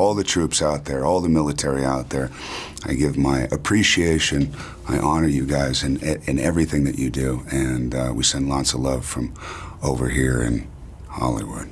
all the troops out there, all the military out there. I give my appreciation. I honor you guys in, in everything that you do. And uh, we send lots of love from over here in Hollywood.